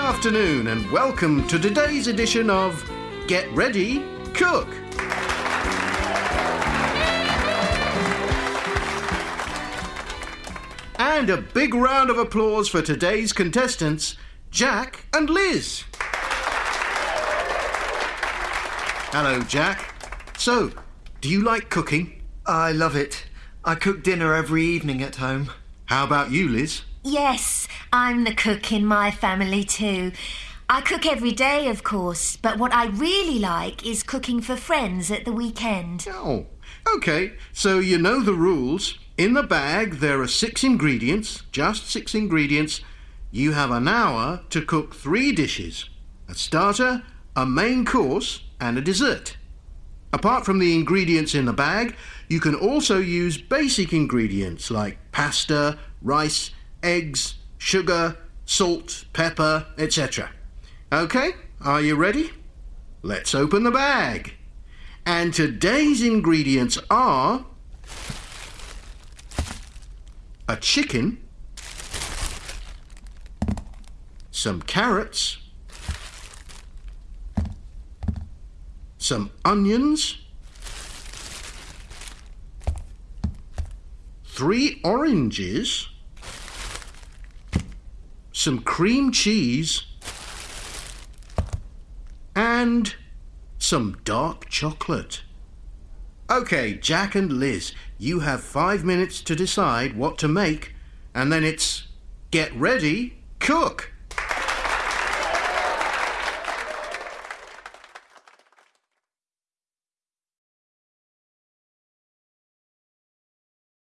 afternoon, and welcome to today's edition of Get Ready, Cook. And a big round of applause for today's contestants, Jack and Liz. Hello, Jack. So, do you like cooking? I love it. I cook dinner every evening at home. How about you, Liz? Yes, I'm the cook in my family too. I cook every day, of course, but what I really like is cooking for friends at the weekend. Oh, okay. So you know the rules. In the bag, there are six ingredients, just six ingredients. You have an hour to cook three dishes a starter, a main course, and a dessert. Apart from the ingredients in the bag, you can also use basic ingredients like pasta, rice, eggs, sugar, salt, pepper, etc. Okay, are you ready? Let's open the bag. And today's ingredients are a chicken, some carrots, some onions, three oranges, some cream cheese, and some dark chocolate. Okay, Jack and Liz, you have five minutes to decide what to make, and then it's get ready, cook.